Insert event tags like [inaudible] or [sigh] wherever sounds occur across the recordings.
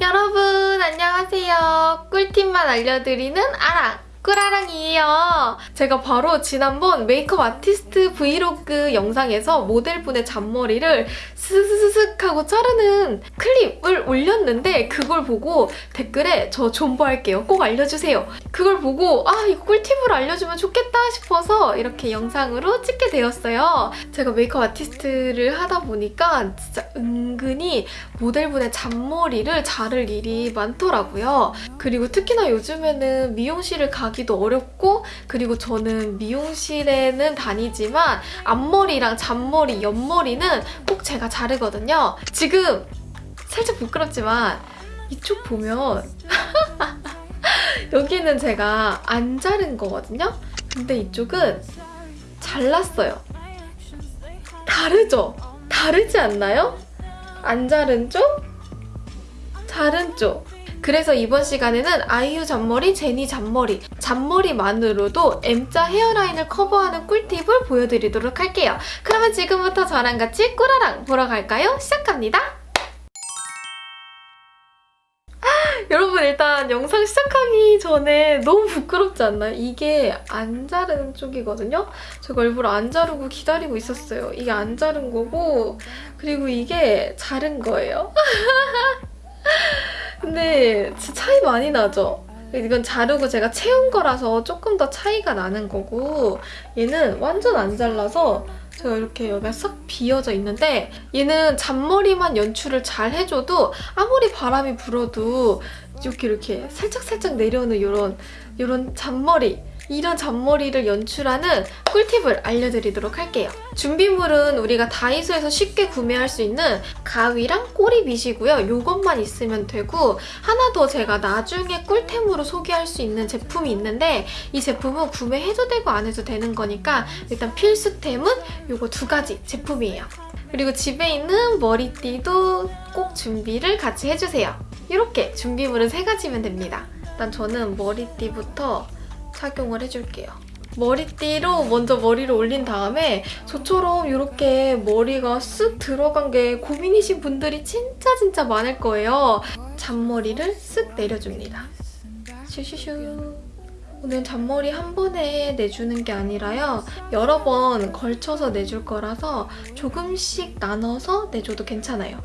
여러분 안녕하세요. 꿀팁만 알려드리는 아랑 꿀아랑이에요. 제가 바로 지난번 메이크업 아티스트 브이로그 영상에서 모델분의 잔머리를 스스스슥 하고 자르는 클립을 올렸는데 그걸 보고 댓글에 저 존버할게요. 꼭 알려주세요. 그걸 보고 아 이거 꿀팁으로 알려주면 좋겠다 싶어서 이렇게 영상으로 찍게 되었어요. 제가 메이크업 아티스트를 하다 보니까 진짜 은근히 모델분의 잔머리를 자를 일이 많더라고요. 그리고 특히나 요즘에는 미용실을 가기 도 어렵고 그리고 저는 미용실에는 다니지만 앞머리랑 잔머리, 옆머리는 꼭 제가 자르거든요. 지금 살짝 부끄럽지만 이쪽 보면 [laughs] 여기는 제가 안 자른 거거든요. 근데 이쪽은 잘랐어요. 다르죠? 다르지 않나요? 안 자른 쪽, 자른 쪽. 그래서 이번 시간에는 아이유 잔머리, 제니 잔머리, 잔머리만으로도 M자 헤어라인을 커버하는 꿀팁을 보여드리도록 할게요. 그러면 지금부터 저랑 같이 꿀아랑 보러 갈까요? 시작합니다. 여러분 일단 영상 시작하기 전에 너무 부끄럽지 않나요? 이게 안 자르는 쪽이거든요? 제가 일부러 안 자르고 기다리고 있었어요. 이게 안 자른 거고 그리고 이게 자른 거예요. [laughs] 근데 진짜 차이 많이 나죠? 이건 자르고 제가 채운 거라서 조금 더 차이가 나는 거고 얘는 완전 안 잘라서 제가 이렇게 여기가 싹 비어져 있는데 얘는 잔머리만 연출을 잘 해줘도 아무리 바람이 불어도 이렇게 이렇게 살짝살짝 내려오는 이런 이런 잔머리 이런 잔머리를 연출하는 꿀팁을 알려드리도록 할게요. 준비물은 우리가 다이소에서 쉽게 구매할 수 있는 가위랑 꼬리빗이고요. 이것만 있으면 되고 하나 더 제가 나중에 꿀템으로 소개할 수 있는 제품이 있는데 이 제품은 구매해도 되고 안 해도 되는 거니까 일단 필수템은 이거 두 가지 제품이에요. 그리고 집에 있는 머리띠도 꼭 준비를 같이 해주세요. 이렇게 준비물은 세 가지면 됩니다. 일단 저는 머리띠부터 착용을 해줄게요. 머리띠로 먼저 머리를 올린 다음에 저처럼 이렇게 머리가 쓱 들어간 게 고민이신 분들이 진짜 진짜 많을 거예요. 잔머리를 쓱 내려줍니다. 슈슈슈 오늘 잔머리 한 번에 내주는 게 아니라요. 여러 번 걸쳐서 내줄 거라서 조금씩 나눠서 내줘도 괜찮아요.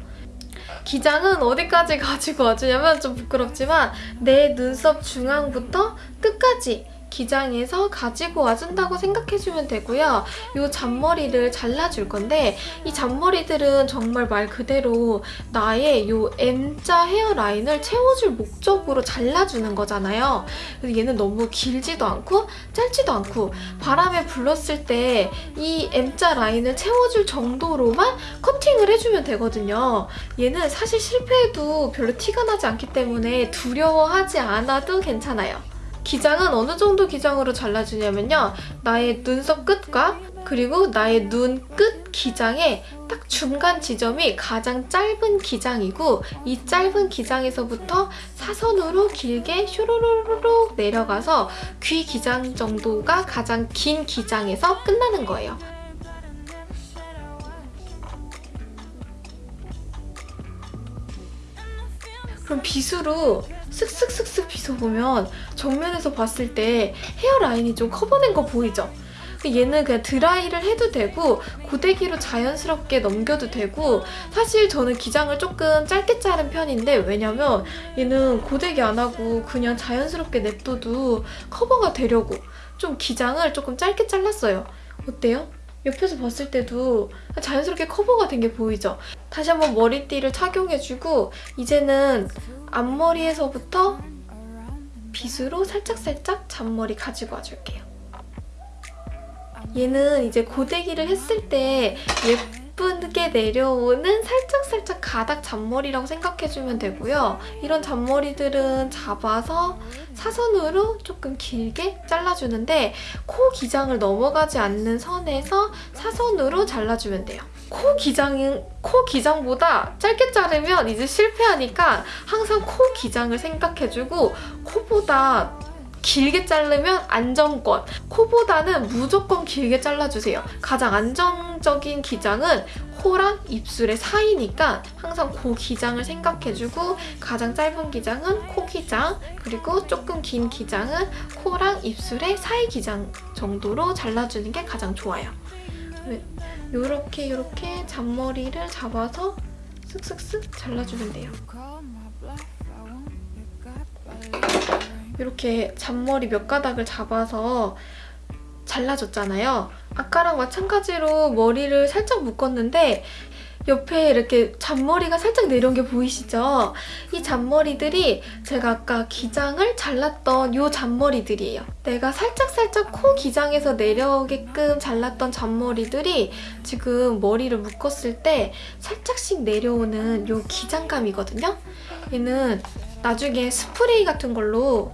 기장은 어디까지 [laughs] 가지고 와주냐면 좀 부끄럽지만 내 눈썹 중앙부터 끝까지 기장에서 가지고 와준다고 생각해주면 되고요. 이 잔머리를 잘라줄 건데 이 잔머리들은 정말 말 그대로 나의 이 M자 헤어라인을 채워줄 목적으로 잘라주는 거잖아요. 그래서 얘는 너무 길지도 않고 짧지도 않고 바람에 불렀을 때 이 M자 라인을 채워줄 정도로만 커팅을 해주면 되거든요. 얘는 사실 실패해도 별로 티가 나지 않기 때문에 두려워하지 않아도 괜찮아요. 기장은 어느 정도 기장으로 잘라주냐면요. 나의 눈썹 끝과 그리고 나의 눈 끝 기장의 딱 중간 지점이 가장 짧은 기장이고 이 짧은 기장에서부터 사선으로 길게 슈루루루룩 내려가서 귀 기장 정도가 가장 긴 기장에서 끝나는 거예요. 그럼 빗으로 슥슥슥슥 빗어보면 정면에서 봤을 때 헤어라인이 좀 커버된 거 보이죠? 얘는 그냥 드라이를 해도 되고 고데기로 자연스럽게 넘겨도 되고 사실 저는 기장을 조금 짧게 자른 편인데 왜냐면 얘는 고데기 안 하고 그냥 자연스럽게 냅둬도 커버가 되려고 좀 기장을 조금 짧게 잘랐어요. 어때요? 옆에서 봤을 때도 자연스럽게 커버가 된 게 보이죠? 다시 한번 머리띠를 착용해주고 이제는 앞머리에서부터 빗으로 살짝살짝 잔머리 가지고 와줄게요. 얘는 이제 고데기를 했을 때 예 쁘게 내려오는 살짝살짝 가닥 잔머리라고 생각해주면 되고요. 이런 잔머리들은 잡아서 사선으로 조금 길게 잘라주는데 코 기장을 넘어가지 않는 선에서 사선으로 잘라주면 돼요. 코 기장은 코 기장보다 짧게 자르면 이제 실패하니까 항상 코 기장을 생각해주고 코보다 길게 자르면 안정권. 코보다는 무조건 길게 잘라주세요. 가장 안정적인 기장은 코랑 입술의 사이니까 항상 그 기장을 생각해주고 가장 짧은 기장은 코 기장 그리고 조금 긴 기장은 코랑 입술의 사이 기장 정도로 잘라주는 게 가장 좋아요. 이렇게 이렇게 잔머리를 잡아서 쓱쓱쓱 잘라주면 돼요. 이렇게 잔머리 몇 가닥을 잡아서 잘라줬잖아요. 아까랑 마찬가지로 머리를 살짝 묶었는데 옆에 이렇게 잔머리가 살짝 내려온 게 보이시죠? 이 잔머리들이 제가 아까 기장을 잘랐던 이 잔머리들이에요. 내가 살짝살짝 코 기장에서 내려오게끔 잘랐던 잔머리들이 지금 머리를 묶었을 때 살짝씩 내려오는 이 기장감이거든요? 얘는 나중에 스프레이 같은 걸로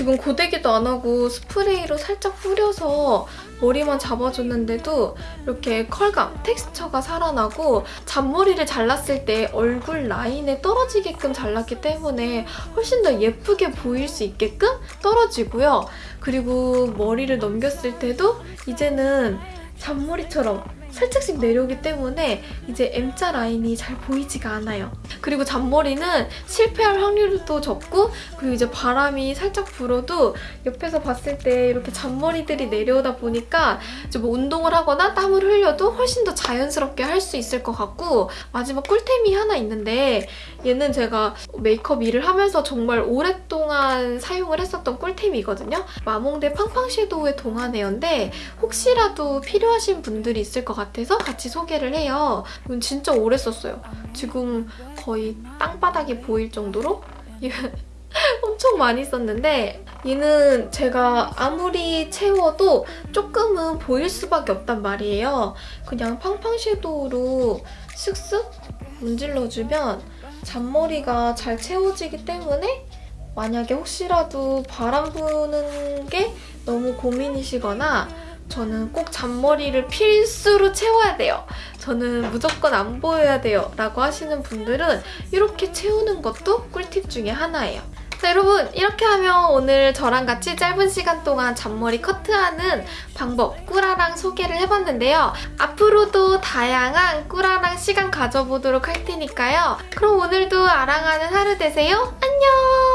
지금 고데기도 안 하고 스프레이로 살짝 뿌려서 머리만 잡아줬는데도 이렇게 컬감, 텍스처가 살아나고 잔머리를 잘랐을 때 얼굴 라인에 떨어지게끔 잘랐기 때문에 훨씬 더 예쁘게 보일 수 있게끔 떨어지고요. 그리고 머리를 넘겼을 때도 이제는 잔머리처럼 살짝씩 내려오기 때문에 이제 M자 라인이 잘 보이지가 않아요. 그리고 잔머리는 실패할 확률도 적고 그리고 이제 바람이 살짝 불어도 옆에서 봤을 때 이렇게 잔머리들이 내려오다 보니까 이제 뭐 운동을 하거나 땀을 흘려도 훨씬 더 자연스럽게 할 수 있을 것 같고 마지막 꿀템이 하나 있는데 얘는 제가 메이크업 일을 하면서 정말 오랫동안 사용을 했었던 꿀템이거든요. 마몽드 팡팡 섀도우의 동안 에어인데 혹시라도 필요하신 분들이 있을 것 같아 서 같이 소개를 해요. 이건 진짜 오래 썼어요. 지금 거의 땅바닥이 보일 정도로 [laughs] 엄청 많이 썼는데 얘는 제가 아무리 채워도 조금은 보일 수밖에 없단 말이에요. 그냥 팡팡 섀도우로 쓱쓱 문질러주면 잔머리가 잘 채워지기 때문에 만약에 혹시라도 바람 부는 게 너무 고민이시거나 저는 꼭 잔머리를 필수로 채워야 돼요. 저는 무조건 안 보여야 돼요 라고 하시는 분들은 이렇게 채우는 것도 꿀팁 중에 하나예요. 자, 여러분 이렇게 하면 오늘 저랑 같이 짧은 시간 동안 잔머리 커트하는 방법 꾸라랑 소개를 해봤는데요. 앞으로도 다양한 꾸라랑 시간 가져보도록 할 테니까요. 그럼 오늘도 아랑하는 하루 되세요. 안녕!